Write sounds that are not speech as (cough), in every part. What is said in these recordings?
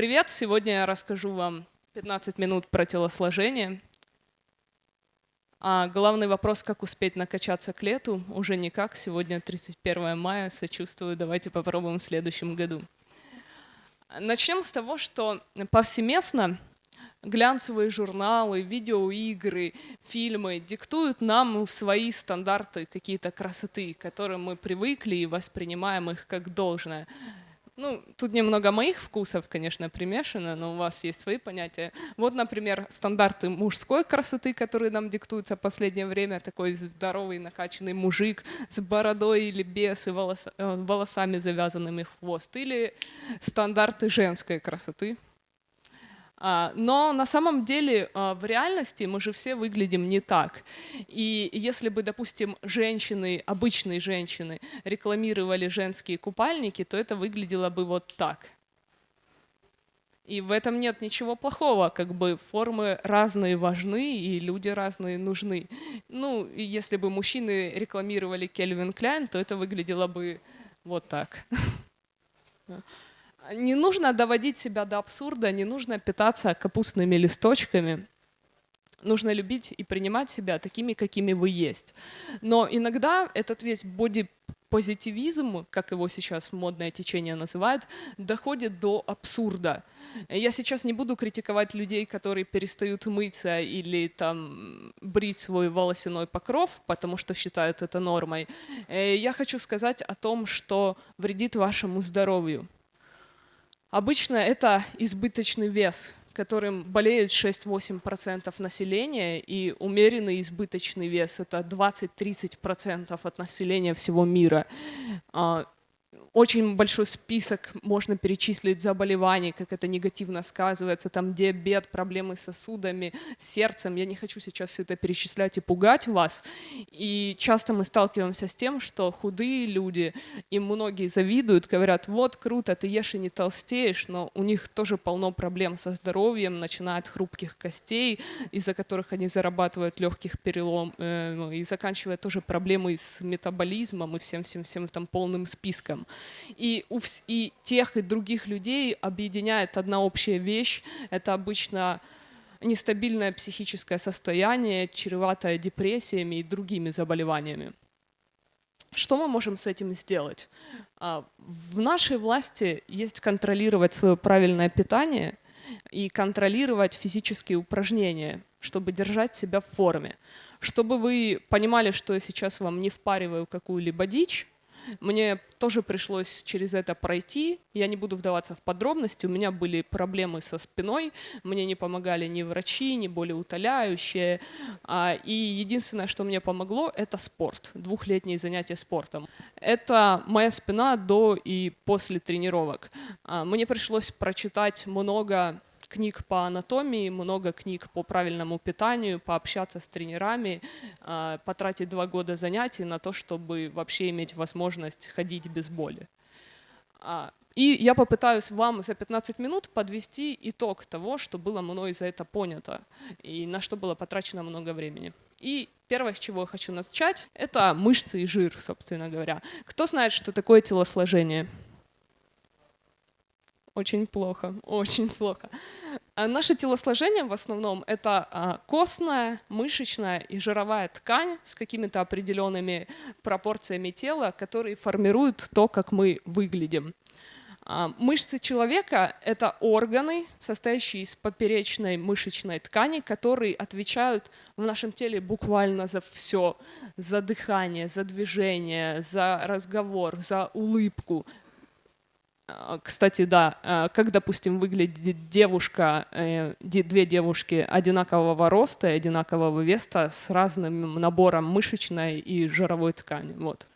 привет! Сегодня я расскажу вам 15 минут про телосложение. А главный вопрос, как успеть накачаться к лету, уже никак. Сегодня 31 мая, сочувствую, давайте попробуем в следующем году. Начнем с того, что повсеместно глянцевые журналы, видеоигры, фильмы диктуют нам свои стандарты какие-то красоты, к которым мы привыкли и воспринимаем их как должное. Ну, тут немного моих вкусов, конечно, примешано, но у вас есть свои понятия. Вот, например, стандарты мужской красоты, которые нам диктуются в последнее время. Такой здоровый, накачанный мужик с бородой или без и волос, э, волосами завязанными в хвост. Или стандарты женской красоты, но на самом деле а, в реальности мы же все выглядим не так. И если бы, допустим, женщины, обычные женщины, рекламировали женские купальники, то это выглядело бы вот так. И в этом нет ничего плохого, как бы формы разные важны, и люди разные нужны. Ну, если бы мужчины рекламировали Кельвин Кляйн, то это выглядело бы вот так. (laughs) Не нужно доводить себя до абсурда, не нужно питаться капустными листочками. Нужно любить и принимать себя такими, какими вы есть. Но иногда этот весь бодипозитивизм, как его сейчас модное течение называет, доходит до абсурда. Я сейчас не буду критиковать людей, которые перестают мыться или там брить свой волосяной покров, потому что считают это нормой. Э, я хочу сказать о том, что вредит вашему здоровью. Обычно это избыточный вес, которым болеют 6-8% населения, и умеренный избыточный вес – это 20-30% от населения всего мира. Очень большой список можно перечислить заболеваний, как это негативно сказывается, там диабет, проблемы с сосудами, сердцем. Я не хочу сейчас все это перечислять и пугать вас. И часто мы сталкиваемся с тем, что худые люди, им многие завидуют, говорят, вот круто, ты ешь и не толстеешь, но у них тоже полно проблем со здоровьем, начиная от хрупких костей, из-за которых они зарабатывают легких перелом, э, ну, и заканчивая тоже проблемой с метаболизмом и всем-всем-всем там полным списком. И, у, и тех, и других людей объединяет одна общая вещь. Это обычно нестабильное психическое состояние, чреватое депрессиями и другими заболеваниями. Что мы можем с этим сделать? А, в нашей власти есть контролировать свое правильное питание и контролировать физические упражнения, чтобы держать себя в форме. Чтобы вы понимали, что я сейчас вам не впариваю какую-либо дичь, мне тоже пришлось через это пройти. Я не буду вдаваться в подробности. У меня были проблемы со спиной. Мне не помогали ни врачи, ни болеутоляющие. А, и единственное, что мне помогло, это спорт. Двухлетние занятия спортом. Это моя спина до и после тренировок. А, мне пришлось прочитать много книг по анатомии, много книг по правильному питанию, пообщаться с тренерами, а, потратить два года занятий на то, чтобы вообще иметь возможность ходить без боли. А, и я попытаюсь вам за 15 минут подвести итог того, что было мной за это понято и на что было потрачено много времени. И первое, с чего я хочу начать, это мышцы и жир, собственно говоря. Кто знает, что такое телосложение? Очень плохо, очень плохо. А наше телосложение в основном это а, костная, мышечная и жировая ткань с какими-то определенными пропорциями тела, которые формируют то, как мы выглядим. А, мышцы человека — это органы, состоящие из поперечной мышечной ткани, которые отвечают в нашем теле буквально за все. За дыхание, за движение, за разговор, за улыбку. А, кстати, да, а, как, допустим, выглядит девушка, э, две девушки одинакового роста и одинакового веса с разным набором мышечной и жировой ткани. Вот.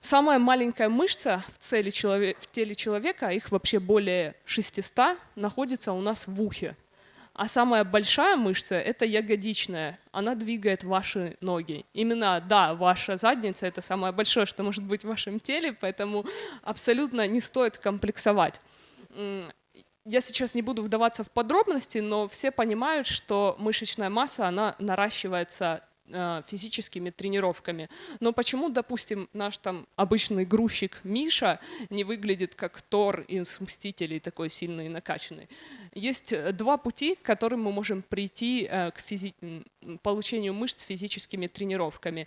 Самая маленькая мышца в, цели человек, в теле человека, их вообще более 600, находится у нас в ухе. А самая большая мышца – это ягодичная. Она двигает ваши ноги. Именно, да, ваша задница – это самое большое, что может быть в вашем теле, поэтому абсолютно не стоит комплексовать. Я сейчас не буду вдаваться в подробности, но все понимают, что мышечная масса, она наращивается физическими тренировками. Но почему, допустим, наш там обычный грузчик Миша не выглядит как Тор из «Мстителей», такой сильный и накачанный? Есть э, два пути, к которым мы можем прийти э, к физи получению мышц физическими тренировками.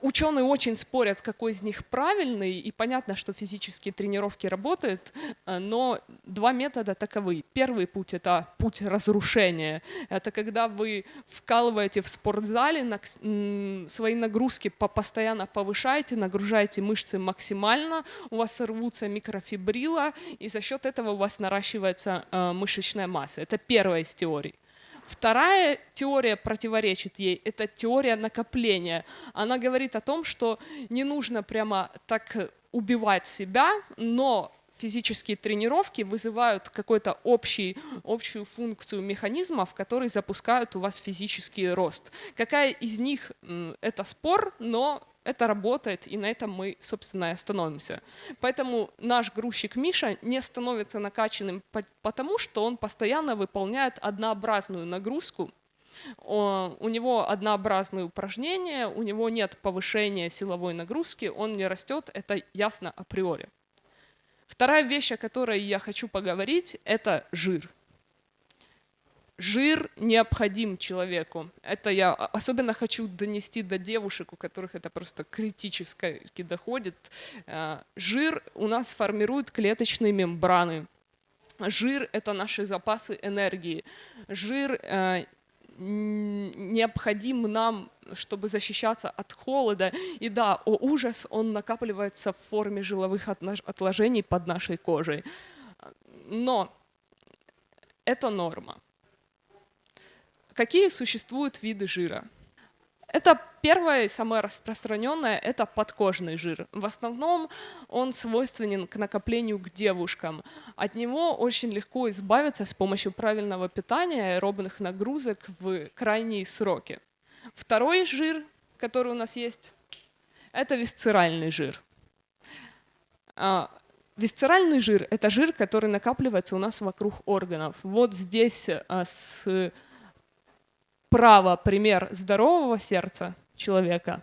Ученые очень спорят, какой из них правильный, и понятно, что физические тренировки работают, э, но два метода таковы. Первый путь — это путь разрушения. Это когда вы вкалываете в спортзале, свои нагрузки постоянно повышаете, нагружаете мышцы максимально, у вас рвутся микрофибрила, и за счет этого у вас наращивается э, мышечная масса. Это первая из теорий. Вторая теория противоречит ей, это теория накопления. Она говорит о том, что не нужно прямо так убивать себя, но физические тренировки вызывают какую-то общую функцию механизмов, которые запускают у вас физический рост. Какая из них — это спор, но это работает, и на этом мы, собственно, и остановимся. Поэтому наш грузчик Миша не становится накачанным, потому что он постоянно выполняет однообразную нагрузку, у него однообразные упражнения, у него нет повышения силовой нагрузки, он не растет, это ясно априори. Вторая вещь, о которой я хочу поговорить, это жир жир необходим человеку. Это я особенно хочу донести до девушек, у которых это просто критически доходит. Э, жир у нас формирует клеточные мембраны. Жир — это наши запасы энергии. Жир э, необходим нам, чтобы защищаться от холода. И да, о ужас, он накапливается в форме жиловых отложений под нашей кожей. Но это норма. Какие существуют виды жира? Это первое и самое распространенное – это подкожный жир. В основном он свойственен к накоплению к девушкам. От него очень легко избавиться с помощью правильного питания, аэробных нагрузок в крайние сроки. Второй жир, который у нас есть, это висцеральный жир. А, висцеральный жир – это жир, который накапливается у нас вокруг органов. Вот здесь а, с Право – пример здорового сердца человека,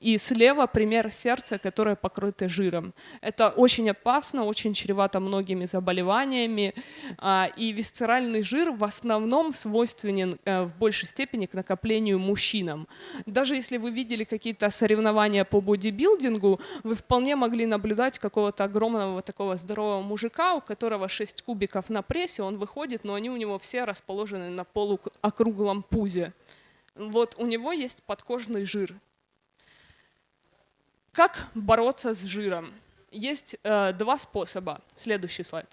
и слева пример сердца, которое покрыто жиром. Это очень опасно, очень чревато многими заболеваниями. А, и висцеральный жир в основном свойственен э, в большей степени к накоплению мужчинам. Даже если вы видели какие-то соревнования по бодибилдингу, вы вполне могли наблюдать какого-то огромного такого здорового мужика, у которого 6 кубиков на прессе, он выходит, но они у него все расположены на полуокруглом пузе. Вот у него есть подкожный жир. Как бороться с жиром? Есть э, два способа. Следующий слайд.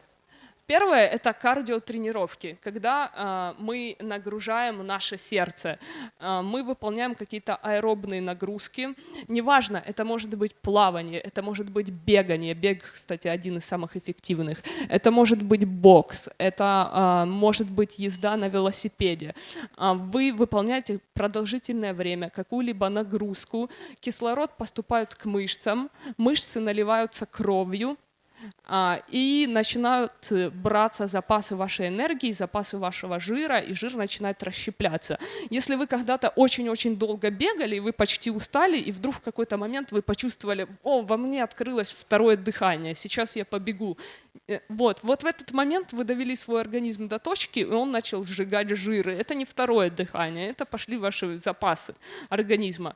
Первое – это кардиотренировки, когда э, мы нагружаем наше сердце, э, мы выполняем какие-то аэробные нагрузки. Неважно, это может быть плавание, это может быть бегание, бег, кстати, один из самых эффективных, это может быть бокс, это э, может быть езда на велосипеде. Вы выполняете продолжительное время какую-либо нагрузку, кислород поступает к мышцам, мышцы наливаются кровью, а, и начинают э, браться запасы вашей энергии, запасы вашего жира, и жир начинает расщепляться. Если вы когда-то очень-очень долго бегали, вы почти устали, и вдруг в какой-то момент вы почувствовали, о, во мне открылось второе дыхание, сейчас я побегу. Э, вот, вот в этот момент вы довели свой организм до точки, и он начал сжигать жиры. Это не второе дыхание, это пошли ваши запасы организма.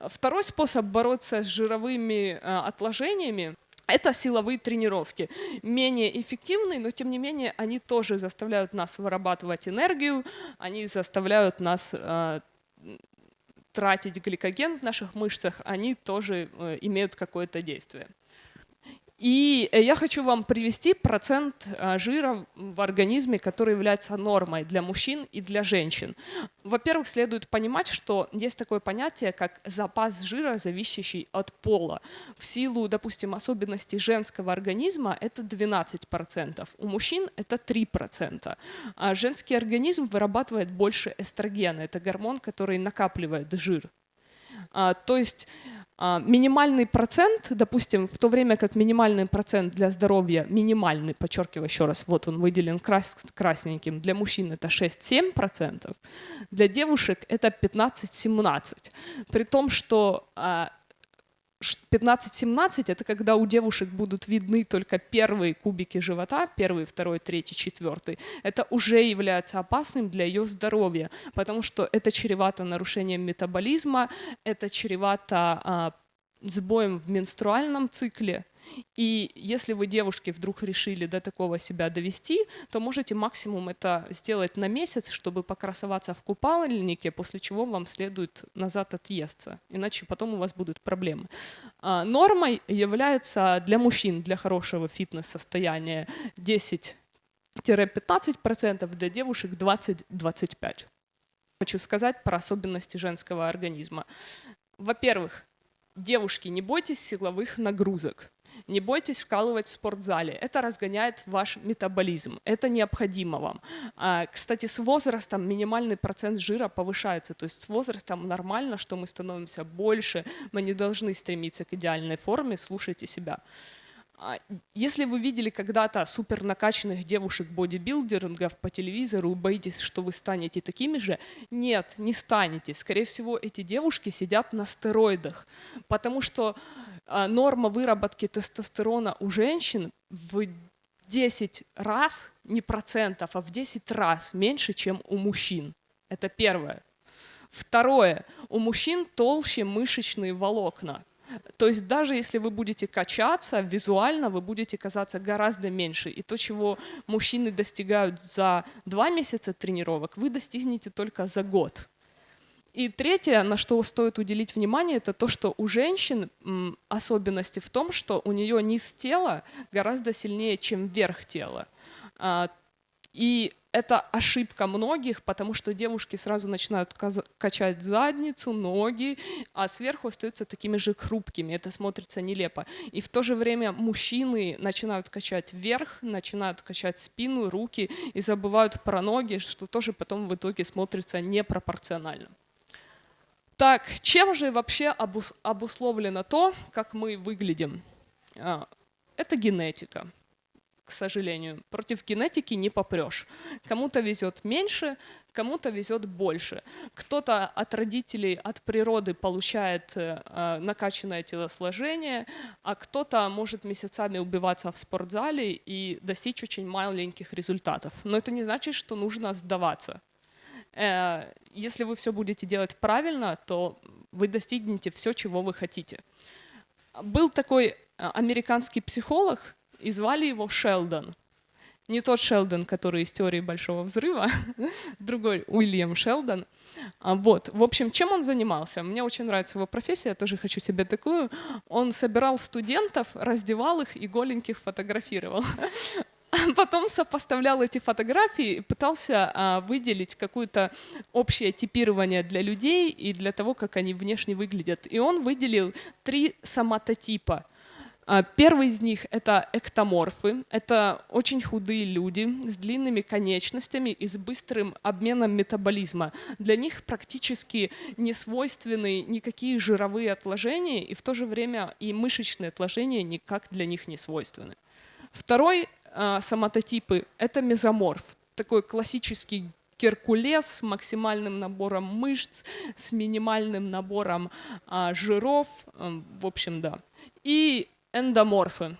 Второй способ бороться с жировыми э, отложениями – это силовые тренировки. Менее эффективные, но тем не менее они тоже заставляют нас вырабатывать энергию, они заставляют нас э, тратить гликоген в наших мышцах, они тоже э, имеют какое-то действие. И э, я хочу вам привести процент э, жира в организме, который является нормой для мужчин и для женщин. Во-первых, следует понимать, что есть такое понятие, как запас жира, зависящий от пола. В силу, допустим, особенностей женского организма это 12%, у мужчин это 3%. А женский организм вырабатывает больше эстрогена, это гормон, который накапливает жир. А, то есть А, минимальный процент, допустим, в то время как минимальный процент для здоровья, минимальный, подчеркиваю еще раз, вот он выделен крас красненьким, для мужчин это 6-7%, для девушек это 15-17%. При том, что 15-17 это когда у девушек будут видны только первые кубики живота, первый, второй, третий, четвертый. Это уже является опасным для ее здоровья, потому что это чревато нарушением метаболизма, это чревато а, сбоем в менструальном цикле, и если вы, девушки, вдруг решили до такого себя довести, то можете максимум это сделать на месяц, чтобы покрасоваться в купальнике, после чего вам следует назад отъесться, иначе потом у вас будут проблемы. А, нормой является для мужчин, для хорошего фитнес-состояния 10-15%, для девушек 20-25%. Хочу сказать про особенности женского организма. Во-первых, девушки, не бойтесь силовых нагрузок. Не бойтесь вкалывать в спортзале, это разгоняет ваш метаболизм, это необходимо вам. А, кстати, с возрастом минимальный процент жира повышается, то есть с возрастом нормально, что мы становимся больше, мы не должны стремиться к идеальной форме, слушайте себя. А, если вы видели когда-то супер накачанных девушек бодибилдингов по телевизору и боитесь, что вы станете такими же, нет, не станете. Скорее всего, эти девушки сидят на стероидах, потому что а, норма выработки тестостерона у женщин в 10 раз, не процентов, а в 10 раз меньше, чем у мужчин. Это первое. Второе. У мужчин толще мышечные волокна. То есть даже если вы будете качаться, визуально вы будете казаться гораздо меньше. И то, чего мужчины достигают за два месяца тренировок, вы достигнете только за год. И третье, на что стоит уделить внимание, это то, что у женщин особенности в том, что у нее низ тела гораздо сильнее, чем верх тела. И это ошибка многих, потому что девушки сразу начинают качать задницу, ноги, а сверху остаются такими же хрупкими. Это смотрится нелепо. И в то же время мужчины начинают качать вверх, начинают качать спину, руки и забывают про ноги, что тоже потом в итоге смотрится непропорционально. Так, чем же вообще обусловлено то, как мы выглядим? А, это генетика к сожалению. Против генетики не попрешь. Кому-то везет меньше, кому-то везет больше. Кто-то от родителей, от природы получает э, э, накачанное телосложение, а кто-то может месяцами убиваться в спортзале и достичь очень маленьких результатов. Но это не значит, что нужно сдаваться. Э, если вы все будете делать правильно, то вы достигнете все, чего вы хотите. Был такой э, американский психолог, и звали его Шелдон. Не тот Шелдон, который из теории Большого Взрыва, (laughs) другой Уильям Шелдон. А, вот, в общем, чем он занимался? Мне очень нравится его профессия, я тоже хочу себе такую. Он собирал студентов, раздевал их и голеньких фотографировал. (laughs) Потом сопоставлял эти фотографии и пытался а, выделить какое-то общее типирование для людей и для того, как они внешне выглядят. И он выделил три соматотипа – первый из них — это эктоморфы. Это очень худые люди с длинными конечностями и с быстрым обменом метаболизма. Для них практически не свойственны никакие жировые отложения, и в то же время и мышечные отложения никак для них не свойственны. Второй э, соматотипы — это мезоморф. Такой классический Геркулес с максимальным набором мышц, с минимальным набором а, жиров, а, в общем, да. И эндоморфы.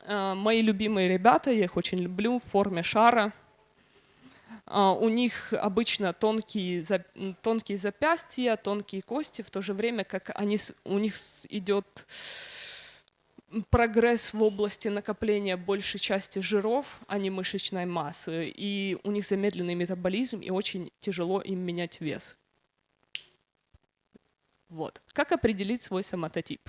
Э, мои любимые ребята, я их очень люблю, в форме шара. Э, у них обычно тонкие, тонкие запястья, тонкие кости, в то же время как они, у них идет прогресс в области накопления большей части жиров, а не мышечной массы. И у них замедленный метаболизм, и очень тяжело им менять вес. Вот. Как определить свой соматотип?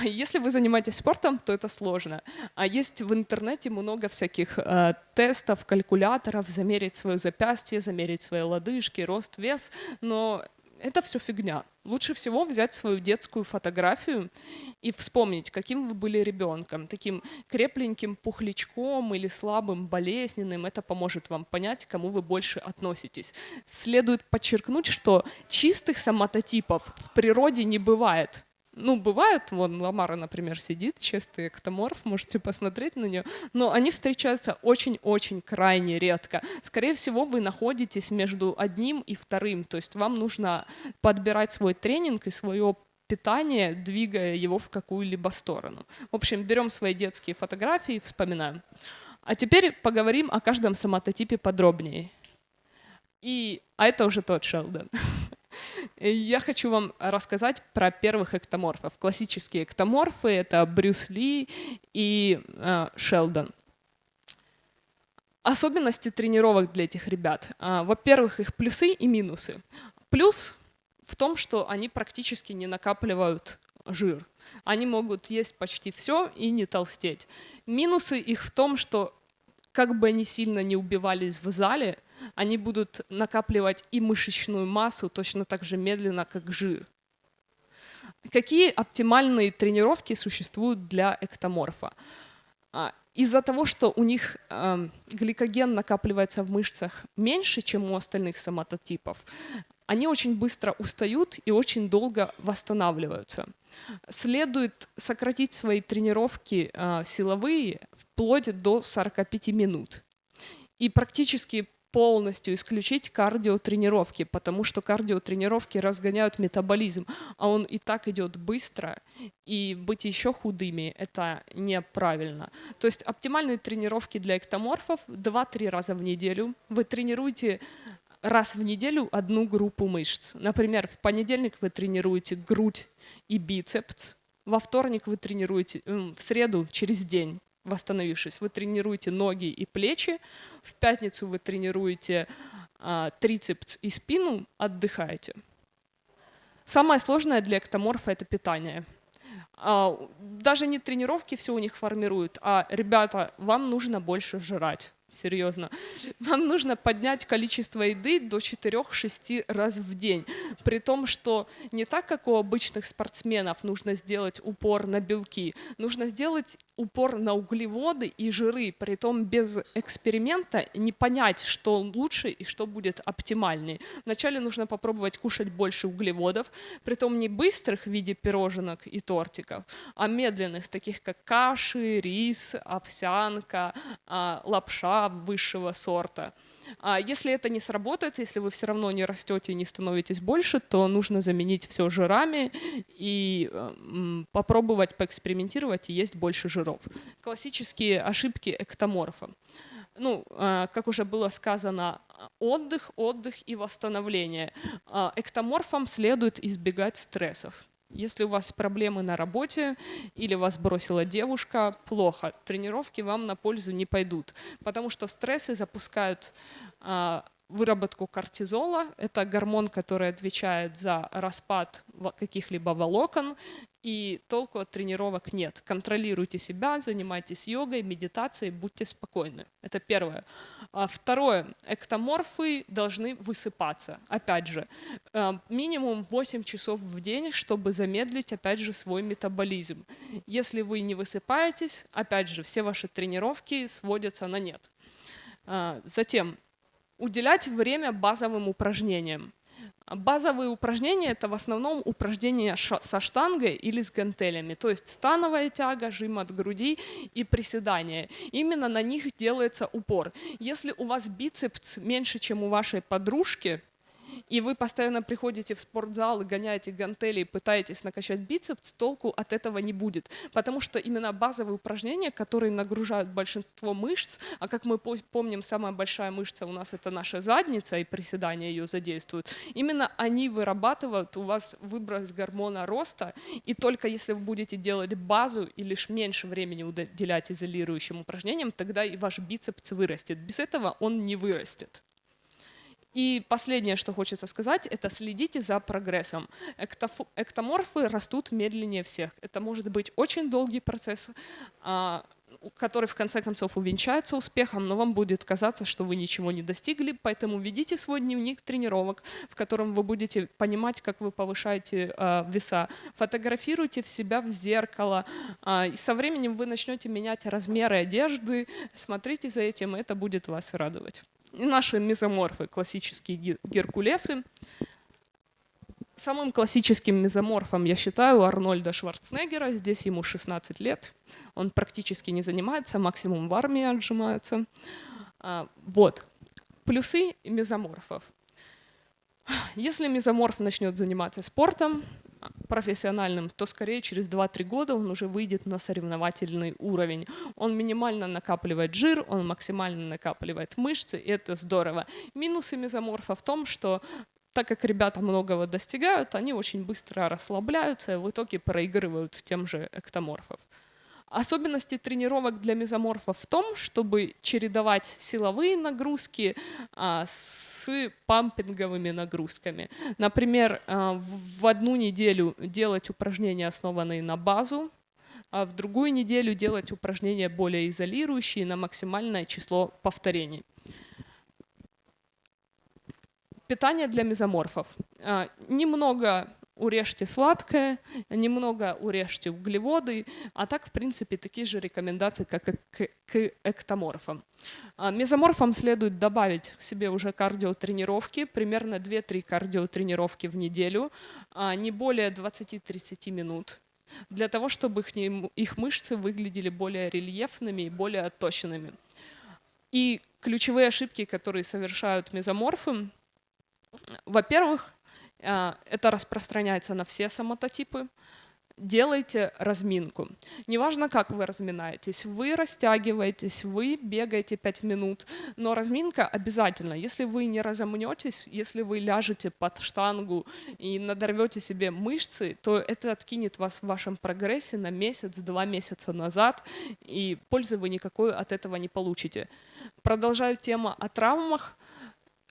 А если вы занимаетесь спортом, то это сложно. А есть в интернете много всяких э, тестов, калькуляторов, замерить свое запястье, замерить свои лодыжки, рост, вес, но это все фигня. Лучше всего взять свою детскую фотографию и вспомнить, каким вы были ребенком, таким крепленьким пухлячком или слабым, болезненным. Это поможет вам понять, к кому вы больше относитесь. Следует подчеркнуть, что чистых соматотипов в природе не бывает ну, бывает, вон Ламара, например, сидит, чистый эктоморф, можете посмотреть на нее, но они встречаются очень-очень крайне редко. Скорее всего, вы находитесь между одним и вторым, то есть вам нужно подбирать свой тренинг и свое питание, двигая его в какую-либо сторону. В общем, берем свои детские фотографии вспоминаем. А теперь поговорим о каждом соматотипе подробнее. И, а это уже тот Шелдон. (laughs) Я хочу вам рассказать про первых эктоморфов. Классические эктоморфы — это Брюс Ли и э, Шелдон. Особенности тренировок для этих ребят. А, во-первых, их плюсы и минусы. Плюс в том, что они практически не накапливают жир. Они могут есть почти все и не толстеть. Минусы их в том, что как бы они сильно не убивались в зале, они будут накапливать и мышечную массу точно так же медленно, как жир. Какие оптимальные тренировки существуют для эктоморфа? А, из-за того, что у них э, гликоген накапливается в мышцах меньше, чем у остальных соматотипов, они очень быстро устают и очень долго восстанавливаются. Следует сократить свои тренировки э, силовые вплоть до 45 минут. И практически полностью исключить кардиотренировки, потому что кардиотренировки разгоняют метаболизм, а он и так идет быстро, и быть еще худыми — это неправильно. То есть оптимальные тренировки для эктоморфов 2-3 раза в неделю. Вы тренируете раз в неделю одну группу мышц. Например, в понедельник вы тренируете грудь и бицепс, во вторник вы тренируете, в среду через день восстановившись, вы тренируете ноги и плечи, в пятницу вы тренируете а, трицепс и спину, отдыхаете. Самое сложное для эктоморфа – это питание. А, даже не тренировки все у них формируют, а, ребята, вам нужно больше жрать серьезно. Вам нужно поднять количество еды до 4-6 раз в день. При том, что не так, как у обычных спортсменов нужно сделать упор на белки, нужно сделать упор на углеводы и жиры, при том без эксперимента не понять, что лучше и что будет оптимальнее. Вначале нужно попробовать кушать больше углеводов, при том не быстрых в виде пироженок и тортиков, а медленных, таких как каши, рис, овсянка, а, лапша высшего сорта. А если это не сработает, если вы все равно не растете и не становитесь больше, то нужно заменить все жирами и попробовать поэкспериментировать и есть больше жиров. Классические ошибки эктоморфа. Ну, а, как уже было сказано, отдых, отдых и восстановление. А, эктоморфам следует избегать стрессов. Если у вас проблемы на работе или вас бросила девушка, плохо. Тренировки вам на пользу не пойдут, потому что стрессы запускают а, выработку кортизола. Это гормон, который отвечает за распад каких-либо волокон, и толку от тренировок нет. Контролируйте себя, занимайтесь йогой, медитацией, будьте спокойны. Это первое. А второе. Эктоморфы должны высыпаться. Опять же, э, минимум 8 часов в день, чтобы замедлить, опять же, свой метаболизм. Если вы не высыпаетесь, опять же, все ваши тренировки сводятся на нет. А, затем, уделять время базовым упражнениям. Базовые упражнения – это в основном упражнения со штангой или с гантелями, то есть становая тяга, жим от груди и приседания. Именно на них делается упор. Если у вас бицепс меньше, чем у вашей подружки, и вы постоянно приходите в спортзал и гоняете гантели и пытаетесь накачать бицепс, толку от этого не будет. Потому что именно базовые упражнения, которые нагружают большинство мышц, а как мы помним, самая большая мышца у нас это наша задница, и приседания ее задействуют, именно они вырабатывают у вас выброс гормона роста, и только если вы будете делать базу и лишь меньше времени уделять изолирующим упражнениям, тогда и ваш бицепс вырастет. Без этого он не вырастет. И последнее, что хочется сказать, это следите за прогрессом. Эктоморфы растут медленнее всех. Это может быть очень долгий процесс. А, который в конце концов увенчается успехом, но вам будет казаться, что вы ничего не достигли, поэтому ведите свой дневник тренировок, в котором вы будете понимать, как вы повышаете э, веса. Фотографируйте в себя в зеркало, э, и со временем вы начнете менять размеры одежды, смотрите за этим, и это будет вас радовать. И наши мезоморфы, классические геркулесы, Самым классическим мезоморфом я считаю Арнольда Шварценеггера. Здесь ему 16 лет. Он практически не занимается, максимум в армии отжимается. А, вот. Плюсы мезоморфов. Если мезоморф начнет заниматься спортом профессиональным, то скорее через 2-3 года он уже выйдет на соревновательный уровень. Он минимально накапливает жир, он максимально накапливает мышцы, и это здорово. Минусы мезоморфа в том, что так как ребята многого достигают, они очень быстро расслабляются и в итоге проигрывают тем же эктоморфов. Особенности тренировок для мезоморфов в том, чтобы чередовать силовые нагрузки а, с пампинговыми нагрузками. Например, а, в одну неделю делать упражнения, основанные на базу, а в другую неделю делать упражнения более изолирующие на максимальное число повторений. Питание для мезоморфов. А, немного урежьте сладкое, немного урежьте углеводы, а так, в принципе, такие же рекомендации, как и к эктоморфам. А, мезоморфам следует добавить к себе уже кардиотренировки, примерно 2-3 кардиотренировки в неделю, а, не более 20-30 минут, для того, чтобы их, их мышцы выглядели более рельефными и более точными. И ключевые ошибки, которые совершают мезоморфы, во-первых, это распространяется на все самототипы. Делайте разминку. Неважно, как вы разминаетесь, вы растягиваетесь, вы бегаете 5 минут, но разминка обязательно. Если вы не разомнетесь, если вы ляжете под штангу и надорвете себе мышцы, то это откинет вас в вашем прогрессе на месяц, два месяца назад, и пользы вы никакой от этого не получите. Продолжаю тему о травмах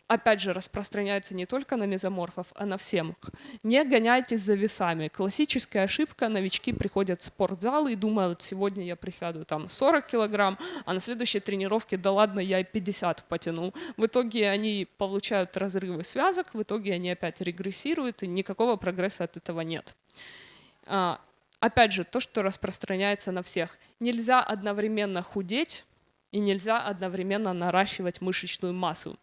опять же, распространяется не только на мезоморфов, а на всем. Не гоняйтесь за весами. Классическая ошибка, новички приходят в спортзал и думают, сегодня я присяду там 40 килограмм, а на следующей тренировке, да ладно, я и 50 потяну. В итоге они получают разрывы связок, в итоге они опять регрессируют, и никакого прогресса от этого нет. А, опять же, то, что распространяется на всех. Нельзя одновременно худеть, и нельзя одновременно наращивать мышечную массу.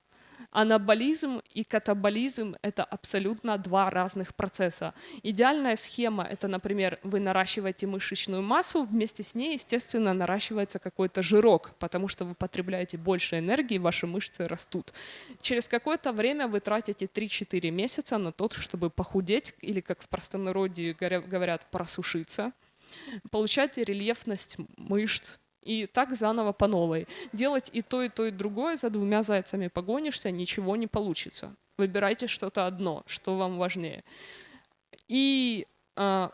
Анаболизм и катаболизм — это абсолютно два разных процесса. Идеальная схема — это, например, вы наращиваете мышечную массу, вместе с ней, естественно, наращивается какой-то жирок, потому что вы потребляете больше энергии, ваши мышцы растут. Через какое-то время вы тратите 3-4 месяца на то, чтобы похудеть, или, как в простонародье говорят, просушиться, получать рельефность мышц, и так заново по новой. Делать и то, и то, и другое за двумя зайцами погонишься, ничего не получится. Выбирайте что-то одно, что вам важнее. И э,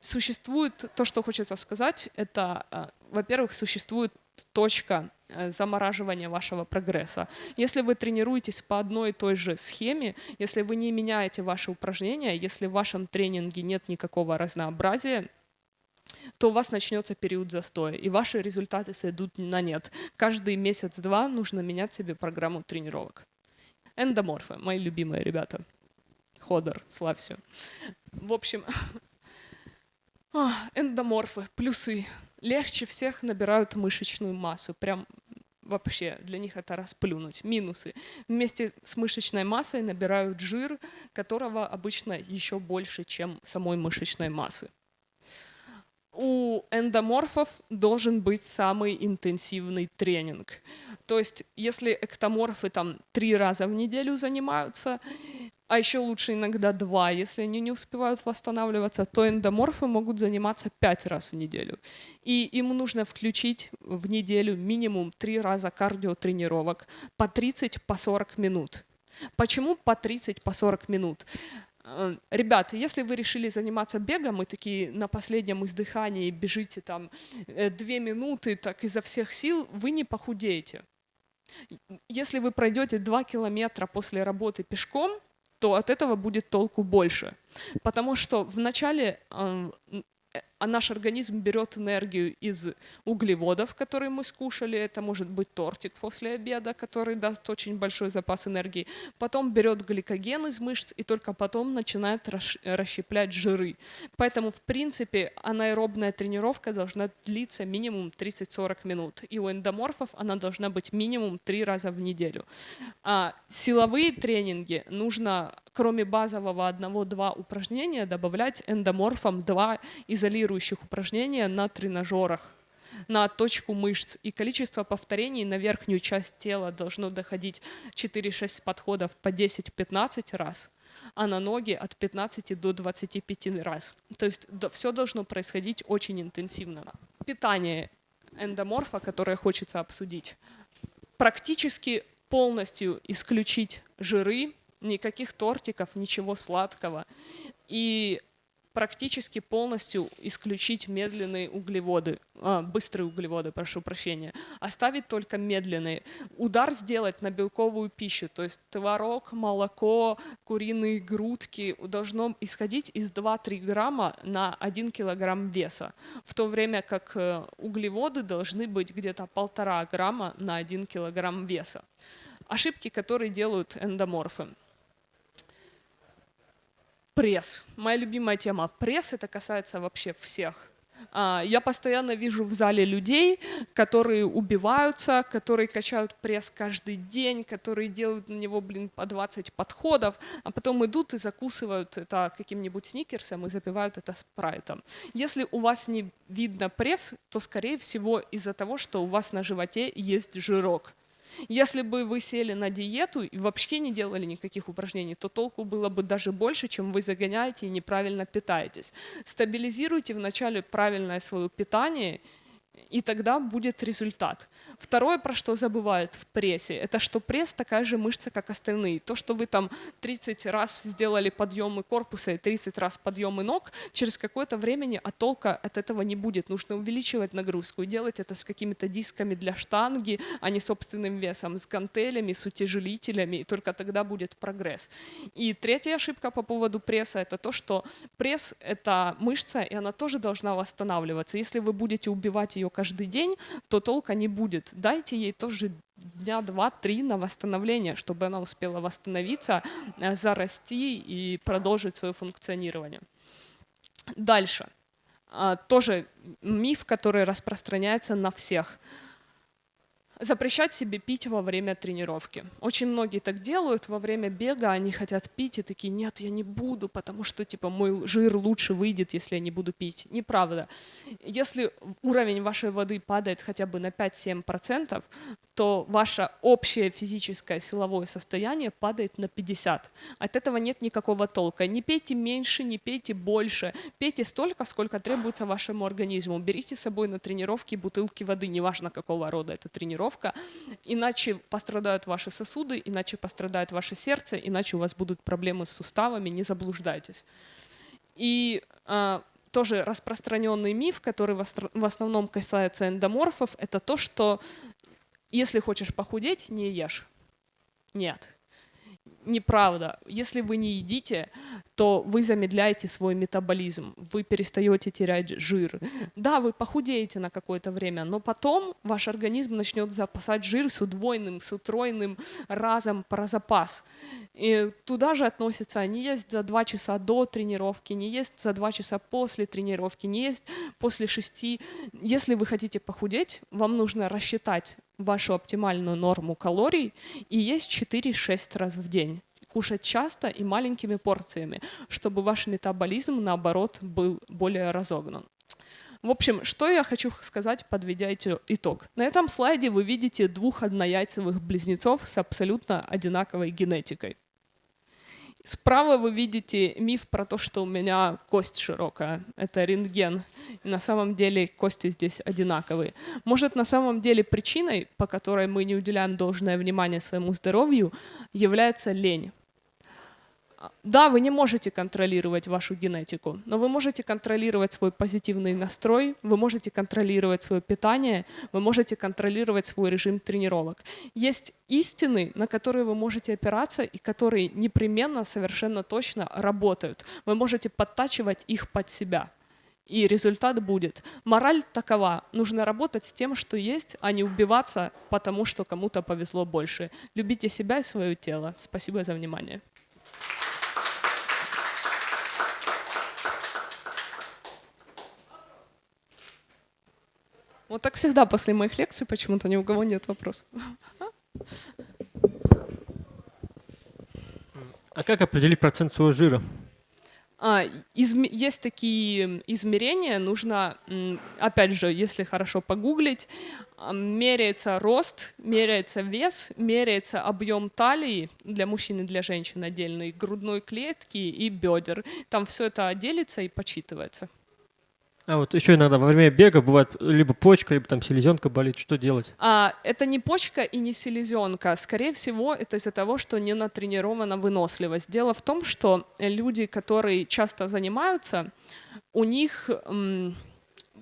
существует, то, что хочется сказать, это, э, во-первых, существует точка э, замораживания вашего прогресса. Если вы тренируетесь по одной и той же схеме, если вы не меняете ваши упражнения, если в вашем тренинге нет никакого разнообразия, то у вас начнется период застоя, и ваши результаты сойдут на нет. Каждый месяц-два нужно менять себе программу тренировок. Эндоморфы, мои любимые ребята. Ходор, славься. В общем, (laughs) а, эндоморфы, плюсы. Легче всех набирают мышечную массу. Прям вообще для них это расплюнуть. Минусы. Вместе с мышечной массой набирают жир, которого обычно еще больше, чем самой мышечной массы у эндоморфов должен быть самый интенсивный тренинг. То есть, если эктоморфы там три раза в неделю занимаются, а еще лучше иногда два, если они не успевают восстанавливаться, то эндоморфы могут заниматься пять раз в неделю. И им нужно включить в неделю минимум три раза кардиотренировок по 30, по 40 минут. Почему по 30, по 40 минут? Э, ребят, если вы решили заниматься бегом и такие на последнем издыхании бежите там э, две минуты так изо всех сил, вы не похудеете. Если вы пройдете два километра после работы пешком, то от этого будет толку больше. Потому что вначале э, а наш организм берет энергию из углеводов, которые мы скушали, это может быть тортик после обеда, который даст очень большой запас энергии, потом берет гликоген из мышц и только потом начинает расщеплять жиры. Поэтому, в принципе, анаэробная тренировка должна длиться минимум 30-40 минут, и у эндоморфов она должна быть минимум 3 раза в неделю. А силовые тренинги нужно кроме базового одного-два упражнения, добавлять эндоморфом два изолирующих упражнения на тренажерах на точку мышц. И количество повторений на верхнюю часть тела должно доходить 4-6 подходов по 10-15 раз, а на ноги от 15 до 25 раз. То есть все должно происходить очень интенсивно. Питание эндоморфа, которое хочется обсудить, практически полностью исключить жиры, никаких тортиков, ничего сладкого. И практически полностью исключить медленные углеводы, а, быстрые углеводы, прошу прощения, оставить только медленные. Удар сделать на белковую пищу, то есть творог, молоко, куриные грудки должно исходить из 2-3 грамма на 1 килограмм веса, в то время как э, углеводы должны быть где-то полтора грамма на 1 килограмм веса. Ошибки, которые делают эндоморфы пресс. Моя любимая тема. Пресс это касается вообще всех. А, я постоянно вижу в зале людей, которые убиваются, которые качают пресс каждый день, которые делают на него, блин, по 20 подходов, а потом идут и закусывают это каким-нибудь сникерсом и запивают это спрайтом. Если у вас не видно пресс, то, скорее всего, из-за того, что у вас на животе есть жирок. Если бы вы сели на диету и вообще не делали никаких упражнений, то толку было бы даже больше, чем вы загоняете и неправильно питаетесь. Стабилизируйте вначале правильное свое питание, и тогда будет результат. Второе, про что забывают в прессе, это что пресс такая же мышца, как остальные. То, что вы там 30 раз сделали подъемы корпуса и 30 раз подъемы ног, через какое-то времени а толка от этого не будет. Нужно увеличивать нагрузку и делать это с какими-то дисками для штанги, а не собственным весом, с гантелями, с утяжелителями, и только тогда будет прогресс. И третья ошибка по поводу пресса, это то, что пресс — это мышца, и она тоже должна восстанавливаться. Если вы будете убивать ее каждый день, то толка не будет дайте ей тоже дня два-три на восстановление, чтобы она успела восстановиться, э, зарасти и продолжить свое функционирование. Дальше. А, тоже миф, который распространяется на всех – запрещать себе пить во время тренировки. Очень многие так делают, во время бега они хотят пить и такие, нет, я не буду, потому что типа мой жир лучше выйдет, если я не буду пить. Неправда. Если уровень вашей воды падает хотя бы на 5-7%, то ваше общее физическое силовое состояние падает на 50. От этого нет никакого толка. Не пейте меньше, не пейте больше. Пейте столько, сколько требуется вашему организму. Берите с собой на тренировки бутылки воды, неважно какого рода это тренировка тренировка, иначе пострадают ваши сосуды, иначе пострадает ваше сердце, иначе у вас будут проблемы с суставами, не заблуждайтесь. И э, тоже распространенный миф, который в основном касается эндоморфов, это то, что если хочешь похудеть, не ешь. Нет, неправда. Если вы не едите, то вы замедляете свой метаболизм, вы перестаете терять жир. Да, вы похудеете на какое-то время, но потом ваш организм начнет запасать жир с удвоенным, с утроенным разом про запас. И туда же относятся не есть за два часа до тренировки, не есть за два часа после тренировки, не есть после шести. Если вы хотите похудеть, вам нужно рассчитать вашу оптимальную норму калорий и есть 4-6 раз в день кушать часто и маленькими порциями, чтобы ваш метаболизм, наоборот, был более разогнан. В общем, что я хочу сказать, подведя итог. На этом слайде вы видите двух однояйцевых близнецов с абсолютно одинаковой генетикой. Справа вы видите миф про то, что у меня кость широкая. Это рентген. И на самом деле кости здесь одинаковые. Может, на самом деле причиной, по которой мы не уделяем должное внимание своему здоровью, является лень. Да, вы не можете контролировать вашу генетику, но вы можете контролировать свой позитивный настрой, вы можете контролировать свое питание, вы можете контролировать свой режим тренировок. Есть истины, на которые вы можете опираться и которые непременно, совершенно точно работают. Вы можете подтачивать их под себя. и результат будет. Мораль такова. Нужно работать с тем, что есть, а не убиваться, потому что кому-то повезло больше. Любите себя и свое тело. Спасибо за внимание. Вот так всегда после моих лекций почему-то ни у кого нет вопросов. А как определить процент своего жира? А, изм... Есть такие измерения, нужно, опять же, если хорошо погуглить, а, меряется рост, меряется вес, меряется объем талии для мужчин и для женщин отдельной, грудной клетки и бедер. Там все это делится и почитывается. А вот еще иногда во время бега бывает либо почка, либо там селезенка болит. Что делать? А, это не почка и не селезенка. Скорее всего, это из-за того, что не натренирована выносливость. Дело в том, что люди, которые часто занимаются, у них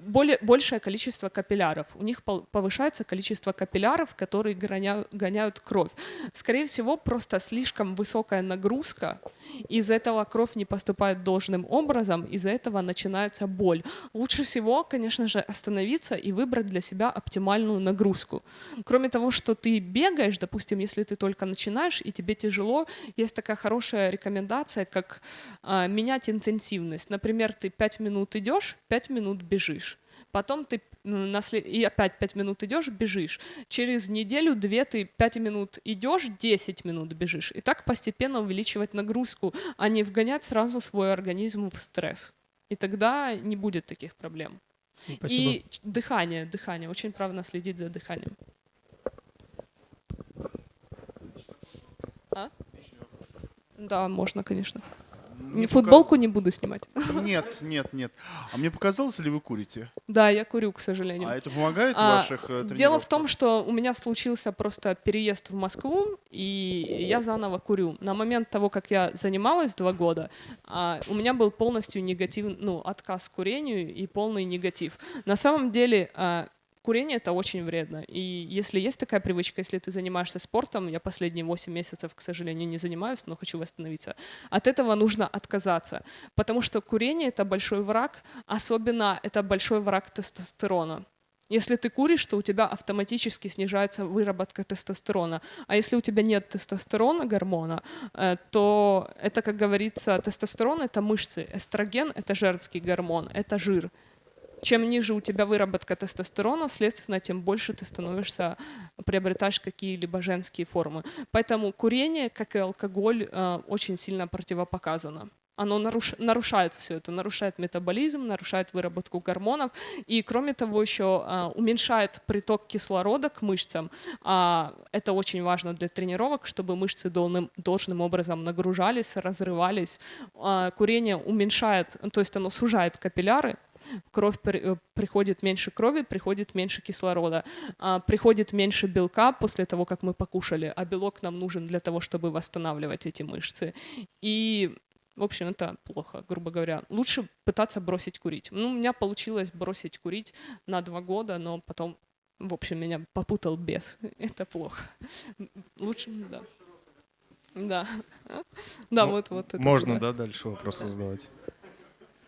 более, большее количество капилляров. У них повышается количество капилляров, которые гоняют, гоняют кровь. Скорее всего, просто слишком высокая нагрузка, из-за этого кровь не поступает должным образом, из-за этого начинается боль. Лучше всего, конечно же, остановиться и выбрать для себя оптимальную нагрузку. Кроме того, что ты бегаешь, допустим, если ты только начинаешь и тебе тяжело, есть такая хорошая рекомендация, как э, менять интенсивность. Например, ты 5 минут идешь, 5 минут бежишь потом ты и опять 5 минут идешь, бежишь. Через неделю-две ты 5 минут идешь, 10 минут бежишь. И так постепенно увеличивать нагрузку, а не вгонять сразу свой организм в стресс. И тогда не будет таких проблем. Спасибо. И дыхание, дыхание. Очень правильно следить за дыханием. А? Да, можно, конечно. Не Футболку пока... не буду снимать. (laughs) Нет, нет, нет. А мне показалось, ли вы курите? Да, я курю, к сожалению. А это помогает в а, ваших э, Дело в том, что у меня случился просто переезд в Москву, и я заново курю. На момент того, как я занималась два года, а, у меня был полностью негатив, ну, отказ к курению и полный негатив. На самом деле, а, курение это очень вредно. И если есть такая привычка, если ты занимаешься спортом, я последние 8 месяцев, к сожалению, не занимаюсь, но хочу восстановиться, от этого нужно отказаться. Потому что курение это большой враг, особенно это большой враг тестостерона. Если ты куришь, то у тебя автоматически снижается выработка тестостерона. А если у тебя нет тестостерона, гормона, э, то это, как говорится, тестостерон — это мышцы, эстроген — это женский гормон, это жир чем ниже у тебя выработка тестостерона, следственно, тем больше ты становишься, приобретаешь какие-либо женские формы. Поэтому курение, как и алкоголь, э, очень сильно противопоказано оно наруш, нарушает все это, нарушает метаболизм, нарушает выработку гормонов и, кроме того, еще а, уменьшает приток кислорода к мышцам. А, это очень важно для тренировок, чтобы мышцы должным, должным образом нагружались, разрывались. А, курение уменьшает, то есть оно сужает капилляры, кровь э, приходит меньше крови, приходит меньше кислорода, а, приходит меньше белка после того, как мы покушали, а белок нам нужен для того, чтобы восстанавливать эти мышцы. И в общем, это плохо, грубо говоря. Лучше пытаться бросить курить. Ну, у меня получилось бросить курить на два года, но потом, в общем, меня попутал бес. (laughs) Это плохо. Лучше, да. Да. (laughs) Да, вот, вот. Можно, да, дальше вопросы задавать?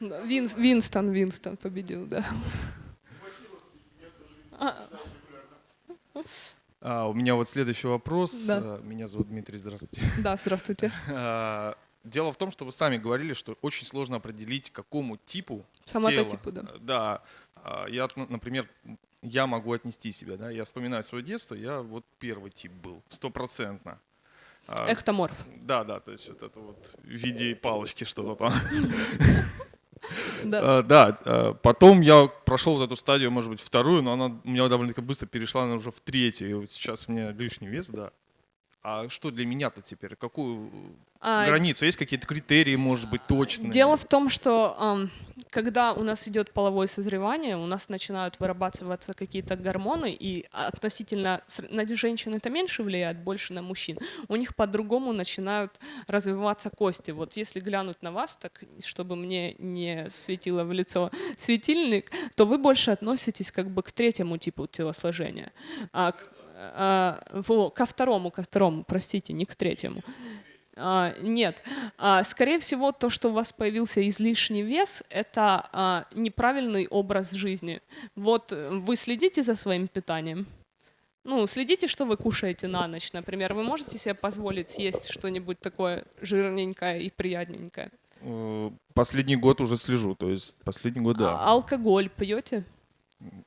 Вин, Винстон, Винстон победил, да. А, у меня вот следующий вопрос. Да. А, меня зовут Дмитрий, здравствуйте. Да, здравствуйте. (laughs) А, дело в том, что вы сами говорили, что очень сложно определить, какому типу Соматотипу, тела. да. Да. Я, например, я могу отнести себя, да, я вспоминаю свое детство, я вот первый тип был, стопроцентно. Эктоморф. Да, да, то есть вот это вот в виде палочки что-то там. (laughs) Да. А, да, а, потом я прошел вот эту стадию, может быть, вторую, но она у меня довольно-таки быстро перешла она уже в третью. И вот сейчас у меня лишний вес, да. А что для меня-то теперь? Какую а, границу? Есть какие-то критерии, может быть, точные? Дело в том, что когда у нас идет половое созревание, у нас начинают вырабатываться какие-то гормоны, и относительно на женщин это меньше влияет, больше на мужчин. У них по-другому начинают развиваться кости. Вот если глянуть на вас, так чтобы мне не светило в лицо светильник, то вы больше относитесь как бы к третьему типу телосложения. А, а, ко второму, ко второму, простите, не к третьему. А, нет. А, скорее всего, то, что у вас появился излишний вес, это а, неправильный образ жизни. Вот э, вы следите за своим питанием? Ну, следите, что вы кушаете на ночь, например. Вы можете себе позволить съесть что-нибудь такое жирненькое и приятненькое? Э, последний год уже слежу, то есть последний год, да. А алкоголь пьете?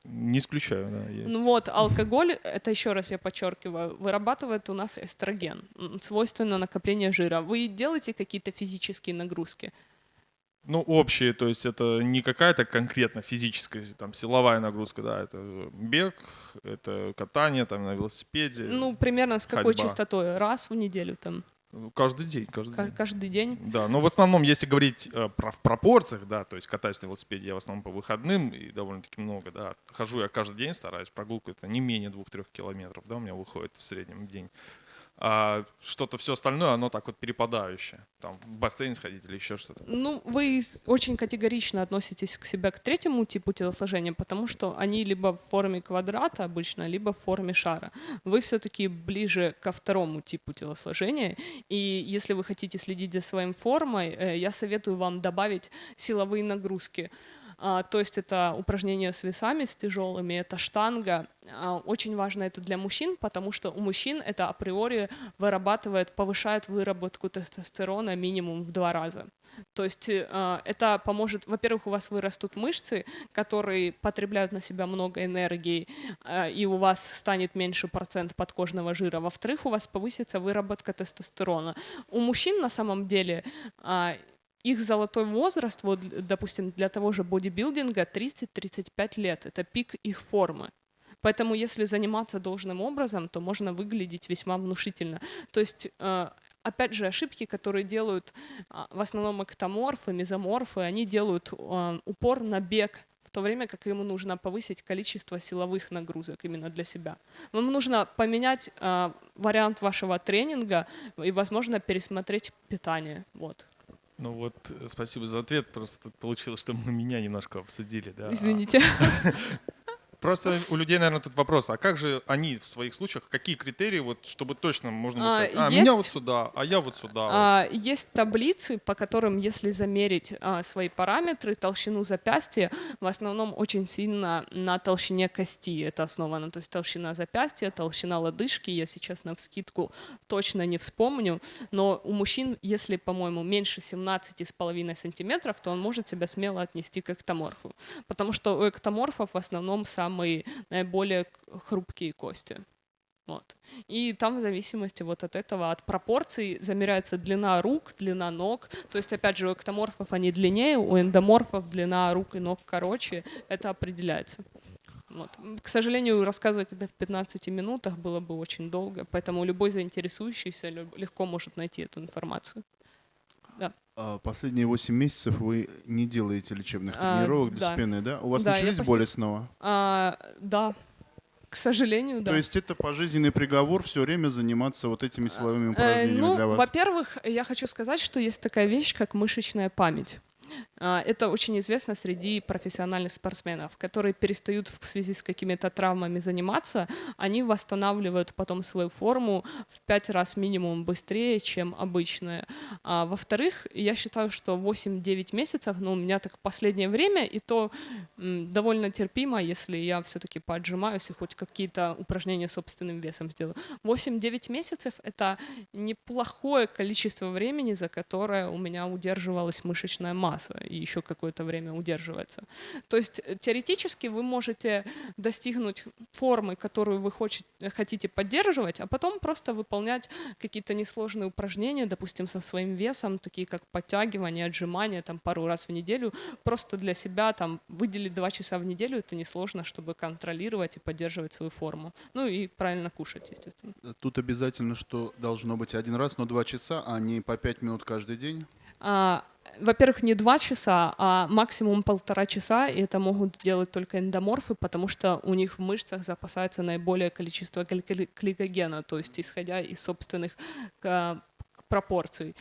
Не исключаю, да. Есть. Ну вот, алкоголь, это еще раз я подчеркиваю, вырабатывает у нас эстроген, свойственно накопление жира. Вы делаете какие-то физические нагрузки? Ну, общие, то есть это не какая-то конкретно физическая, там, силовая нагрузка, да, это бег, это катание там на велосипеде. Ну, примерно с какой ходьба. частотой? Раз в неделю там? Каждый день, каждый день. Каждый день? Да, но в основном, если говорить э, про, в пропорциях, да, то есть катаюсь на велосипеде я в основном по выходным и довольно-таки много, да. Хожу я каждый день, стараюсь, прогулку это не менее двух-трех километров, да, у меня выходит в среднем день а что-то все остальное, оно так вот перепадающее. Там в бассейн сходить или еще что-то. Ну, вы очень категорично относитесь к себе к третьему типу телосложения, потому что они либо в форме квадрата обычно, либо в форме шара. Вы все-таки ближе ко второму типу телосложения, и если вы хотите следить за своей формой, э, я советую вам добавить силовые нагрузки. А, то есть это упражнения с весами, с тяжелыми, это штанга. А, очень важно это для мужчин, потому что у мужчин это априори вырабатывает, повышает выработку тестостерона минимум в два раза. То есть э, это поможет, во-первых, у вас вырастут мышцы, которые потребляют на себя много энергии, э, и у вас станет меньше процент подкожного жира. Во-вторых, у вас повысится выработка тестостерона. У мужчин на самом деле э, их золотой возраст, вот, допустим, для того же бодибилдинга 30-35 лет. Это пик их формы. Поэтому если заниматься должным образом, то можно выглядеть весьма внушительно. То есть э, опять же, ошибки, которые делают а, в основном эктоморфы, мезоморфы, они делают э, упор на бег, в то время как ему нужно повысить количество силовых нагрузок именно для себя. Вам нужно поменять э, вариант вашего тренинга и, возможно, пересмотреть питание. Вот. Ну вот, э, спасибо за ответ. Просто получилось, что мы меня немножко обсудили. Да? Извините. (laughs) Просто у людей, наверное, тут вопрос, а как же они в своих случаях, какие критерии, вот, чтобы точно можно было сказать, а, есть, меня вот сюда, а я вот сюда. А, вот. Есть таблицы, по которым, если замерить а, свои параметры, толщину запястья, в основном очень сильно на толщине кости это основано, то есть толщина запястья, толщина лодыжки, я сейчас на вскидку точно не вспомню, но у мужчин, если, по-моему, меньше 17,5 сантиметров, то он может себя смело отнести к эктоморфу, потому что у эктоморфов в основном сам самые наиболее хрупкие кости. Вот. И там в зависимости вот от этого, от пропорций замеряется длина рук, длина ног. То есть, опять же, у эктоморфов они длиннее, у эндоморфов длина рук и ног короче. Это определяется. Вот. К сожалению, рассказывать это в 15 минутах было бы очень долго, поэтому любой заинтересующийся легко может найти эту информацию. Да. А последние 8 месяцев вы не делаете лечебных а, тренировок а, для да. спины, да? У вас да, начались боли снова? А, да, к сожалению, да. То есть это пожизненный приговор все время заниматься вот этими силовыми э, упражнениями э, ну, для вас? Во-первых, я хочу сказать, что есть такая вещь, как мышечная память. А, это очень известно среди профессиональных спортсменов, которые перестают в связи с какими-то травмами заниматься, они восстанавливают потом свою форму в пять раз минимум быстрее, чем обычные. А, во-вторых, я считаю, что 8-9 месяцев, ну, у меня так последнее время, и то довольно терпимо, если я все-таки поджимаюсь и хоть какие-то упражнения собственным весом сделаю. 8-9 месяцев — это неплохое количество времени, за которое у меня удерживалась мышечная масса еще какое-то время удерживается. То есть э, теоретически вы можете достигнуть формы, которую вы хотите поддерживать, а потом просто выполнять какие-то несложные упражнения, допустим, со своим весом, такие как подтягивание, отжимания, там пару раз в неделю, просто для себя там выделить два часа в неделю, это несложно, чтобы контролировать и поддерживать свою форму. Ну и правильно кушать, естественно. Тут обязательно, что должно быть один раз, но два часа, а не по пять минут каждый день? А, во-первых, не два часа, а максимум полтора часа, и это могут делать только эндоморфы, потому что у них в мышцах запасается наиболее количество гликогена, то есть исходя из собственных пропорций.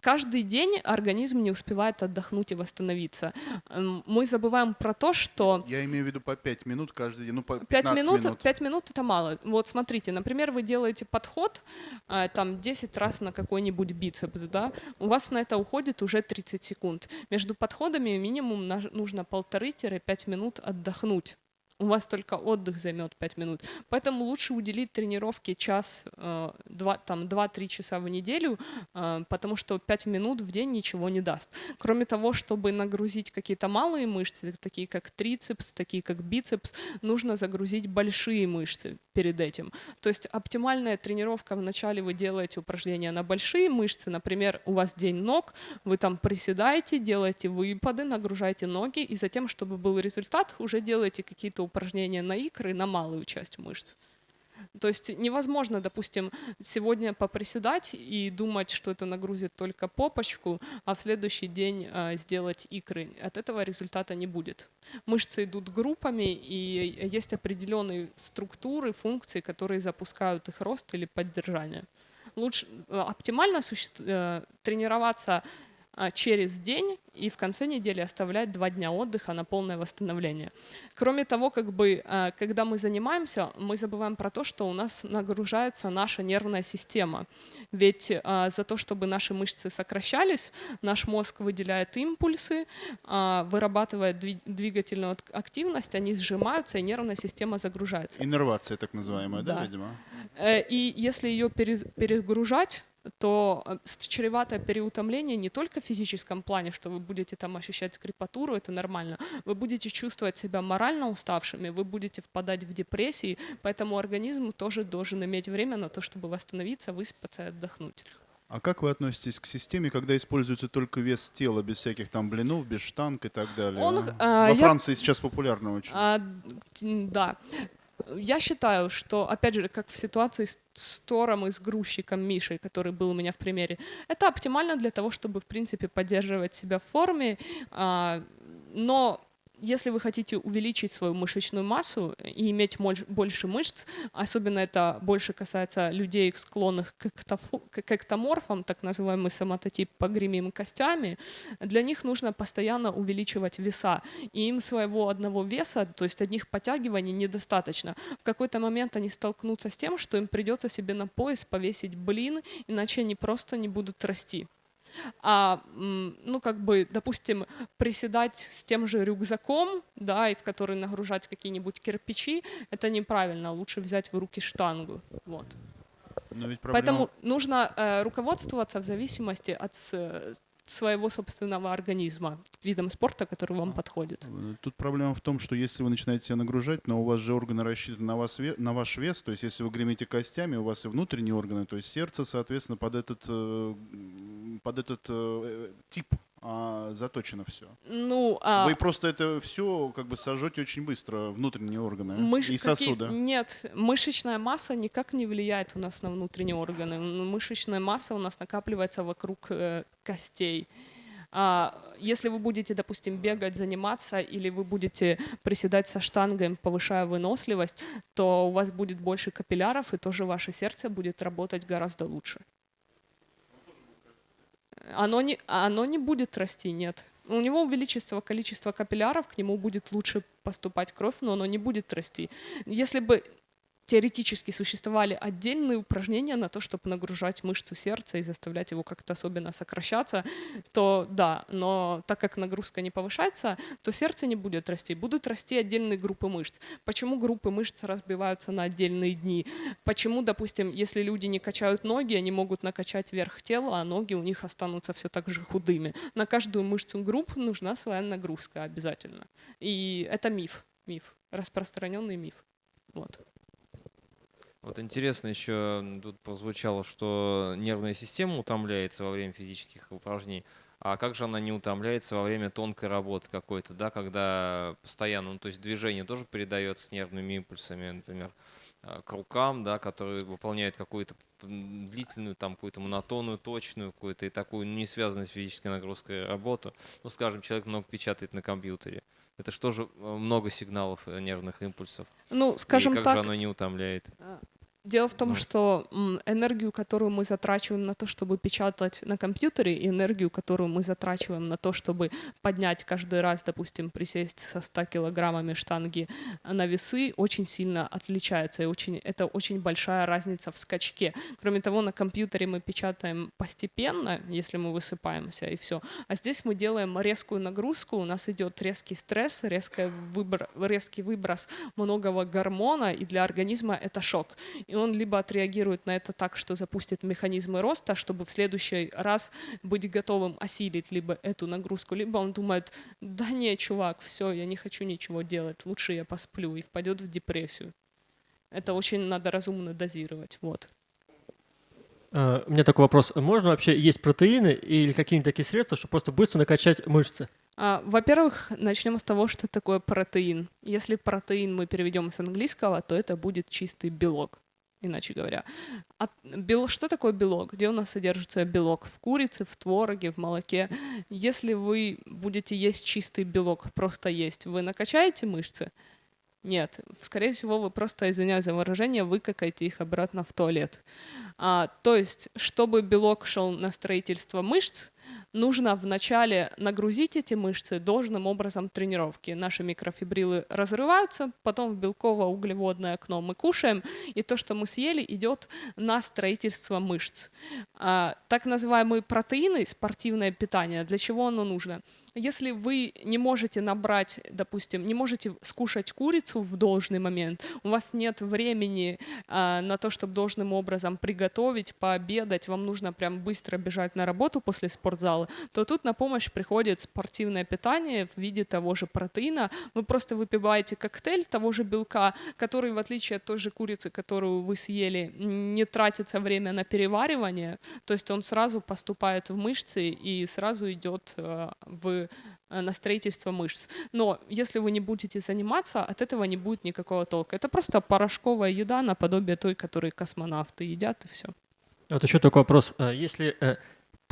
Каждый день организм не успевает отдохнуть и восстановиться. Мы забываем про то, что... Я имею в виду по 5 минут каждый день, ну по 5 минут, минут. 5 минут это мало. Вот смотрите, например, вы делаете подход э, там 10 раз на какой-нибудь бицепс, да, у вас на это уходит уже 30 секунд. Между подходами минимум нужно полторы-пять минут отдохнуть у вас только отдых займет 5 минут. Поэтому лучше уделить тренировке час, э, два, там 2-3 часа в неделю, э, потому что 5 минут в день ничего не даст. Кроме того, чтобы нагрузить какие-то малые мышцы, такие как трицепс, такие как бицепс, нужно загрузить большие мышцы перед этим. То есть оптимальная тренировка, вначале вы делаете упражнения на большие мышцы, например, у вас день ног, вы там приседаете, делаете выпады, нагружаете ноги, и затем, чтобы был результат, уже делаете какие-то упражнения на икры, на малую часть мышц. То есть невозможно, допустим, сегодня поприседать и думать, что это нагрузит только попочку, а в следующий день э, сделать икры. От этого результата не будет. Мышцы идут группами, и есть определенные структуры, функции, которые запускают их рост или поддержание. Лучше э, оптимально э, тренироваться а, через день и в конце недели оставлять два дня отдыха на полное восстановление. Кроме того, как бы, а, когда мы занимаемся, мы забываем про то, что у нас нагружается наша нервная система. Ведь а, за то, чтобы наши мышцы сокращались, наш мозг выделяет импульсы, вырабатывает двигательную активность, они сжимаются, и нервная система загружается. Иннервация так называемая, да, да видимо? Э, и если ее перегружать, то э, чревато переутомление не только в физическом плане, что вы будете там ощущать крепатуру, это нормально, вы будете чувствовать себя морально уставшими, вы будете впадать в депрессии, поэтому организм тоже должен иметь время на то, чтобы восстановиться, выспаться и отдохнуть. А как вы относитесь к системе, когда используется только вес тела, без всяких там блинов, без штанг и так далее? Он, а, Во Франции я... сейчас популярно очень. А, да. Я считаю, что, опять же, как в ситуации с Тором и с грузчиком Мишей, который был у меня в примере, это оптимально для того, чтобы, в принципе, поддерживать себя в форме, а, но если вы хотите увеличить свою мышечную массу и иметь больше мышц, особенно это больше касается людей, склонных к эктоморфам, так называемый соматотип погремим костями, для них нужно постоянно увеличивать веса. И им своего одного веса, то есть одних подтягиваний недостаточно. В какой-то момент они столкнутся с тем, что им придется себе на пояс повесить блин, иначе они просто не будут расти. А, ну, как бы, допустим, приседать с тем же рюкзаком, да, и в который нагружать какие-нибудь кирпичи, это неправильно. Лучше взять в руки штангу. Вот. Но ведь проблема... Поэтому нужно э, руководствоваться в зависимости от своего собственного организма, видом спорта, который вам подходит. Э, тут проблема в том, что если вы начинаете себя нагружать, но у вас же органы рассчитаны на, вас, на ваш вес, то есть если вы гремите костями, у вас и внутренние органы, то есть сердце, соответственно, под этот, э, под этот э, тип а, заточено все. Ну, а... Вы просто это все как бы сожжете очень быстро, внутренние органы Мыш... и сосуды. Какие... Нет, мышечная масса никак не влияет у нас на внутренние органы. Мышечная масса у нас накапливается вокруг э, костей. А, если вы будете, допустим, бегать, заниматься, или вы будете приседать со штангой, повышая выносливость, то у вас будет больше капилляров, и тоже ваше сердце будет работать гораздо лучше. Оно не, оно не будет расти, нет. У него увеличится количество капилляров, к нему будет лучше поступать кровь, но оно не будет расти. Если бы теоретически существовали отдельные упражнения на то, чтобы нагружать мышцу сердца и заставлять его как-то особенно сокращаться, то да, но так как нагрузка не повышается, то сердце не будет расти, будут расти отдельные группы мышц. Почему группы мышц разбиваются на отдельные дни? Почему, допустим, если люди не качают ноги, они могут накачать верх тела, а ноги у них останутся все так же худыми? На каждую мышцу групп нужна своя нагрузка обязательно. И это миф, миф, распространенный миф. Вот. Вот интересно еще тут прозвучало, что нервная система утомляется во время физических упражнений. А как же она не утомляется во время тонкой работы какой-то, да, когда постоянно, ну, то есть движение тоже передается с нервными импульсами, например, а, к рукам, да, которые выполняют какую-то длительную, там, какую-то монотонную, точную, какую-то и такую не связанную с физической нагрузкой работу. Ну, скажем, человек много печатает на компьютере. Это что же э, много сигналов э, нервных импульсов? Ну, скажем и как так. же оно не утомляет? Дело в том, Ну. что энергию, которую мы затрачиваем на то, чтобы печатать на компьютере, и энергию, которую мы затрачиваем на то, чтобы поднять каждый раз, допустим, присесть со 100 килограммами штанги на весы, очень сильно отличается. И очень, это очень большая разница в скачке. Кроме того, на компьютере мы печатаем постепенно, если мы высыпаемся, и все. А здесь мы делаем резкую нагрузку, у нас идет резкий стресс, резкий, выбор, резкий выброс многого гормона, и для организма это шок. И он либо отреагирует на это так, что запустит механизмы роста, чтобы в следующий раз быть готовым осилить либо эту нагрузку, либо он думает, да не, чувак, все, я не хочу ничего делать, лучше я посплю, и впадет в депрессию. Это очень надо разумно дозировать, вот. А, У меня такой вопрос. Можно вообще есть протеины или какие-нибудь такие средства, чтобы просто быстро накачать мышцы? А, Во-первых, начнем с того, что такое протеин. Если протеин мы переведем с английского, то это будет чистый белок, иначе говоря. А бел... Что такое белок? Где у нас содержится белок? В курице, в твороге, в молоке. Если вы будете есть чистый белок, просто есть, вы накачаете мышцы? Нет, скорее всего, вы просто, извиняюсь за выражение, выкакаете их обратно в туалет. А, то есть, чтобы белок шел на строительство мышц, нужно вначале нагрузить эти мышцы должным образом тренировки. Наши микрофибрилы разрываются, потом в белково-углеводное окно мы кушаем, и то, что мы съели, идет на строительство мышц. А, так называемые протеины, спортивное питание, для чего оно нужно? Если вы не можете набрать, допустим, не можете скушать курицу в должный момент, у вас нет времени а, на то, чтобы должным образом приготовить, пообедать, вам нужно прям быстро бежать на работу после спортзала, то тут на помощь приходит спортивное питание в виде того же протеина. Вы просто выпиваете коктейль того же белка, который, в отличие от той же курицы, которую вы съели, не тратится время на переваривание, то есть он сразу поступает в мышцы и сразу идет э, в э, на строительство мышц. Но если вы не будете заниматься, от этого не будет никакого толка. Это просто порошковая еда наподобие той, которую космонавты едят, и все. Вот еще такой вопрос. А Если э,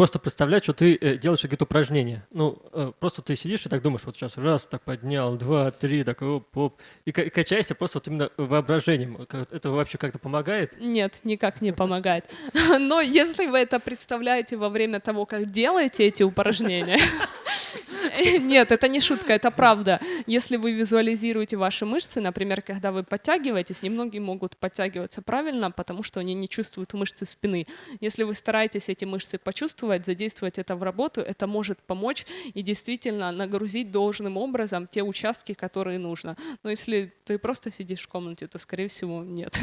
просто представлять, что ты э, делаешь какие-то упражнения, ну, э, просто ты сидишь и так думаешь, вот сейчас раз, так поднял, два, три, так оп, оп, и, и качаешься просто вот именно воображением. Как- Это вообще как-то помогает? Нет, никак не помогает. (laughs) Но если вы это представляете во время того, как делаете эти упражнения, (laughs) нет, это не шутка, это правда. Если вы визуализируете ваши мышцы, например, когда вы подтягиваетесь, немногие могут подтягиваться правильно, потому что они не чувствуют мышцы спины. Если вы стараетесь эти мышцы почувствовать, задействовать это в работу, это может помочь и действительно нагрузить должным образом те участки, которые нужно. Но если ты просто сидишь в комнате, то, скорее всего, нет.